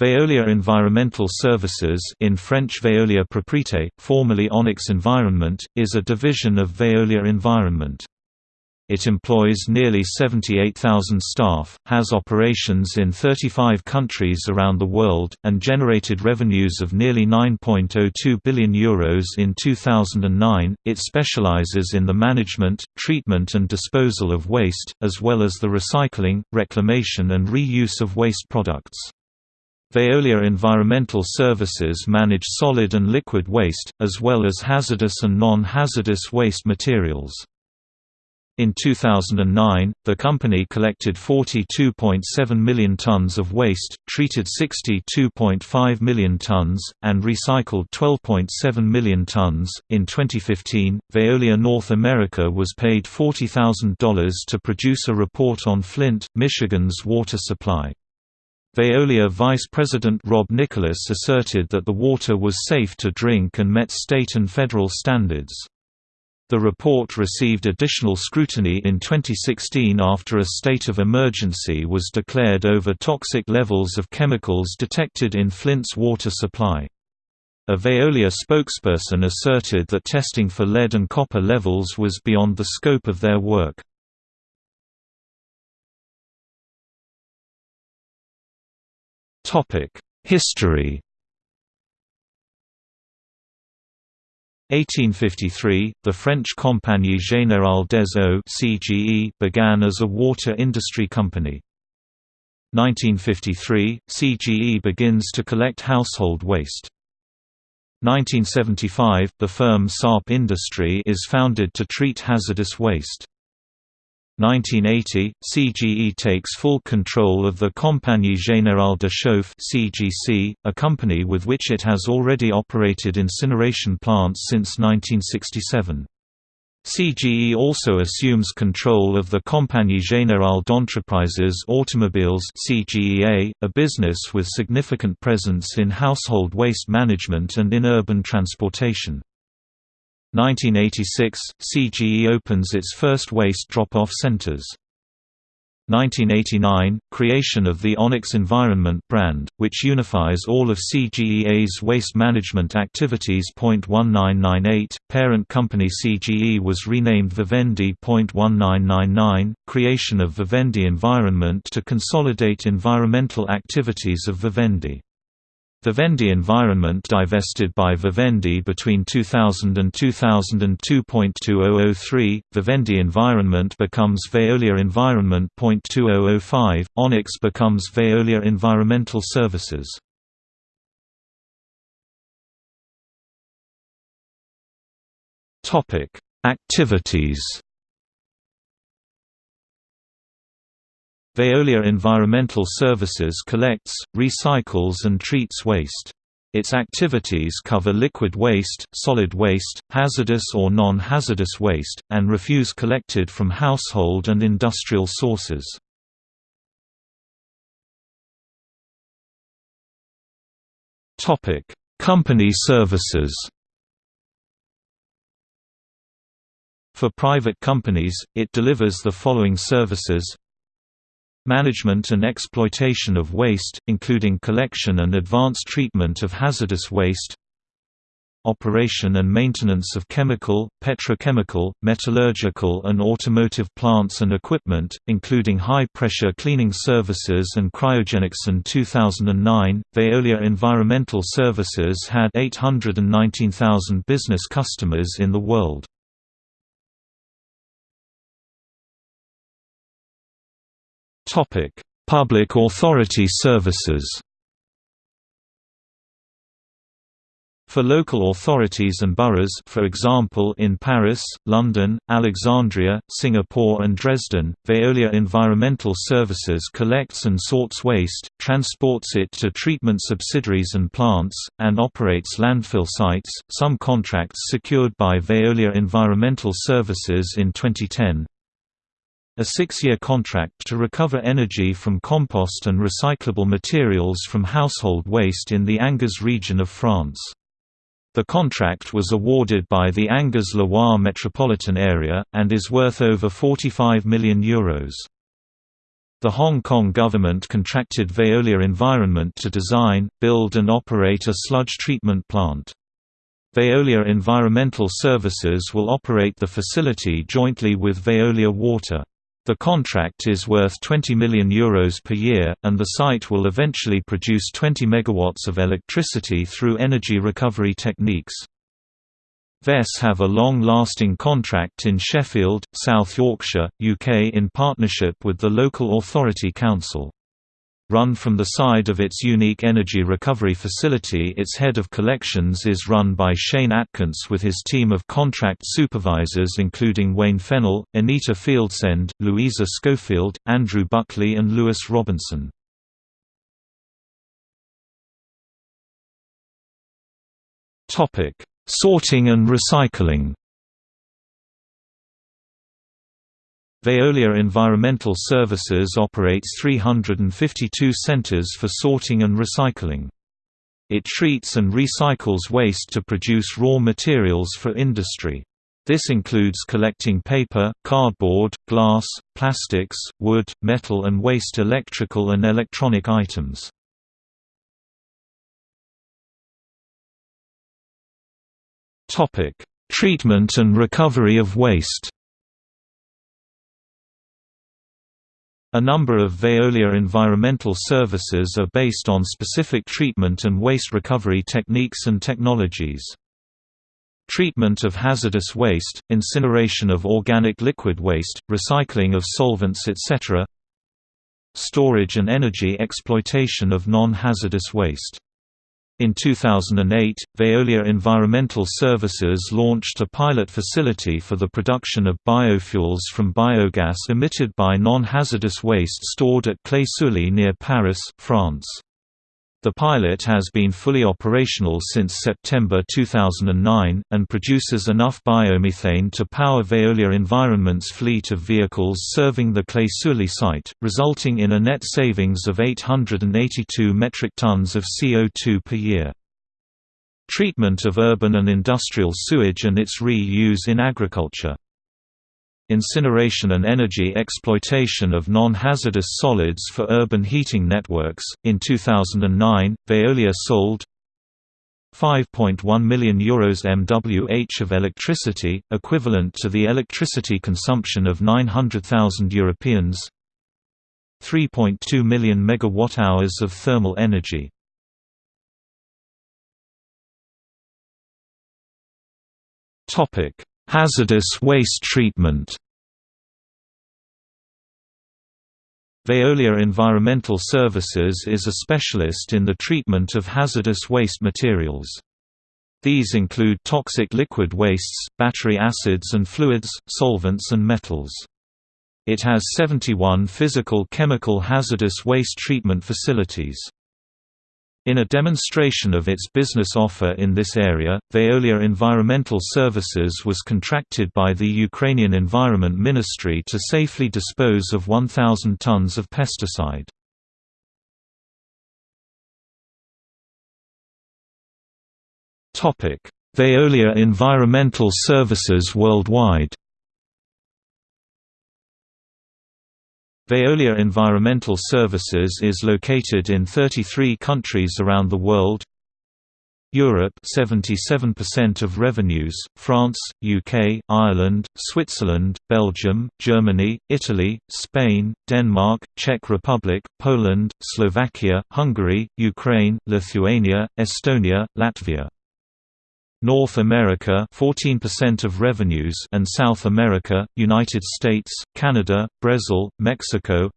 Veolia Environmental Services in French Veolia Propreté, formerly Onyx Environment, is a division of Veolia Environment. It employs nearly 78,000 staff, has operations in 35 countries around the world, and generated revenues of nearly €9.02 billion Euros in 2009. It specializes in the management, treatment, and disposal of waste, as well as the recycling, reclamation, and reuse of waste products. Veolia Environmental Services manage solid and liquid waste, as well as hazardous and non-hazardous waste materials. In 2009, the company collected 42.7 million tons of waste, treated 62.5 million tons, and recycled 12.7 million tons. In 2015, Veolia North America was paid $40,000 to produce a report on Flint, Michigan's water supply. Veolia Vice President Rob Nicholas asserted that the water was safe to drink and met state and federal standards. The report received additional scrutiny in 2016 after a state of emergency was declared over toxic levels of chemicals detected in Flint's water supply. A Veolia spokesperson asserted that testing for lead and copper levels was beyond the scope of their work. History 1853, the French Compagnie Générale des Eaux (CGE) began as a water industry company. 1953, CGE begins to collect household waste. 1975, the firm Sarp Industry is founded to treat hazardous waste. 1980, CGE takes full control of the Compagnie Générale de Chauffe (CGC), a company with which it has already operated incineration plants since 1967. CGE also assumes control of the Compagnie Générale d'Entreprises Automobiles (CGEA), a business with significant presence in household waste management and in urban transportation. 1986 – CGE opens its first waste drop-off centers. 1989 – Creation of the Onyx Environment brand, which unifies all of CGEA's waste management activities. 1998 – Parent company CGE was renamed Vivendi. 1999 – Creation of Vivendi Environment to consolidate environmental activities of Vivendi. Vivendi Environment divested by Vivendi between 2000 and 2002.2003, Vivendi Environment becomes Veolia Environment. 2005, Onyx becomes Veolia Environmental Services. Activities Veolia Environmental Services collects, recycles and treats waste. Its activities cover liquid waste, solid waste, hazardous or non-hazardous waste, and refuse collected from household and industrial sources. Company services For private companies, it delivers the following services Management and exploitation of waste, including collection and advanced treatment of hazardous waste Operation and maintenance of chemical, petrochemical, metallurgical and automotive plants and equipment, including high-pressure cleaning services and cryogenics. In 2009, Veolia Environmental Services had 819,000 business customers in the world. Public authority services. For local authorities and boroughs for example in Paris, London, Alexandria, Singapore and Dresden, Veolia Environmental Services collects and sorts waste, transports it to treatment subsidiaries and plants, and operates landfill sites. Some contracts secured by Veolia Environmental Services in 2010 a six-year contract to recover energy from compost and recyclable materials from household waste in the Angers region of France. The contract was awarded by the Angers-Loire metropolitan area, and is worth over €45 million. Euros. The Hong Kong government contracted Veolia Environment to design, build and operate a sludge treatment plant. Veolia Environmental Services will operate the facility jointly with Veolia Water. The contract is worth €20 million Euros per year, and the site will eventually produce 20 megawatts of electricity through energy recovery techniques. VES have a long-lasting contract in Sheffield, South Yorkshire, UK in partnership with the local authority council. Run from the side of its unique energy recovery facility its head of collections is run by Shane Atkins with his team of contract supervisors including Wayne Fennell, Anita Fieldsend, Louisa Schofield, Andrew Buckley and Lewis Robinson. Sorting and recycling Veolia Environmental Services operates 352 centers for sorting and recycling. It treats and recycles waste to produce raw materials for industry. This includes collecting paper, cardboard, glass, plastics, wood, metal and waste electrical and electronic items. Treatment and recovery of waste. A number of Veolia environmental services are based on specific treatment and waste recovery techniques and technologies. Treatment of hazardous waste, incineration of organic liquid waste, recycling of solvents etc. Storage and energy exploitation of non-hazardous waste in 2008, Veolia Environmental Services launched a pilot facility for the production of biofuels from biogas emitted by non-hazardous waste stored at Claye-Souilly near Paris, France. The pilot has been fully operational since September 2009, and produces enough biomethane to power Veolia Environment's fleet of vehicles serving the Claye-Souilly site, resulting in a net savings of 882 metric tons of CO2 per year. Treatment of urban and industrial sewage and its re-use in agriculture incineration and energy exploitation of non-hazardous solids for urban heating networks. In 2009, Veolia sold 5.1 million euros MWh of electricity, equivalent to the electricity consumption of 900,000 Europeans. 3.2 million megawatt-hours of thermal energy. Topic: Hazardous waste treatment Veolia Environmental Services is a specialist in the treatment of hazardous waste materials. These include toxic liquid wastes, battery acids and fluids, solvents and metals. It has 71 physical chemical hazardous waste treatment facilities. In a demonstration of its business offer in this area, Veolia Environmental Services was contracted by the Ukrainian Environment Ministry to safely dispose of 1,000 tons of pesticide. Veolia Environmental Services worldwide Veolia Environmental Services is located in 33 countries around the world. Europe 77% of revenues, France, UK, Ireland, Switzerland, Belgium, Germany, Italy, Spain, Denmark, Czech Republic, Poland, Slovakia, Hungary, Ukraine, Lithuania, Estonia, Latvia. North America 14% of revenues and South America, United States, Canada, Brazil, Mexico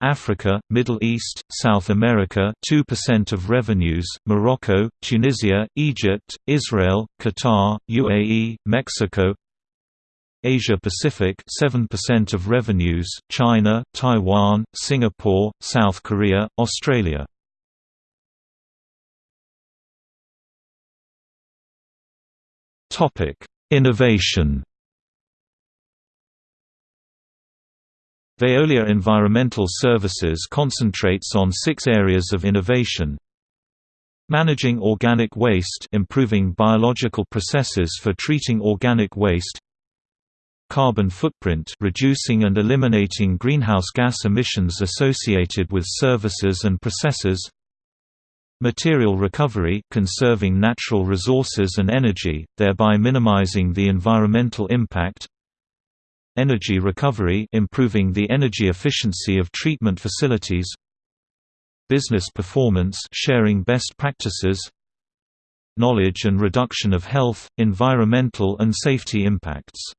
Africa, Middle East, South America 2% of revenues, Morocco, Tunisia, Egypt, Israel, Qatar, UAE, Mexico Asia Pacific 7% of revenues, China, Taiwan, Singapore, South Korea, Australia Innovation. Veolia Environmental Services concentrates on six areas of innovation. Managing organic waste improving biological processes for treating organic waste. Carbon footprint reducing and eliminating greenhouse gas emissions associated with services and processes Material recovery conserving natural resources and energy, thereby minimizing the environmental impact. Energy recovery improving the energy efficiency of treatment facilities. Business performance sharing best practices. Knowledge and reduction of health, environmental and safety impacts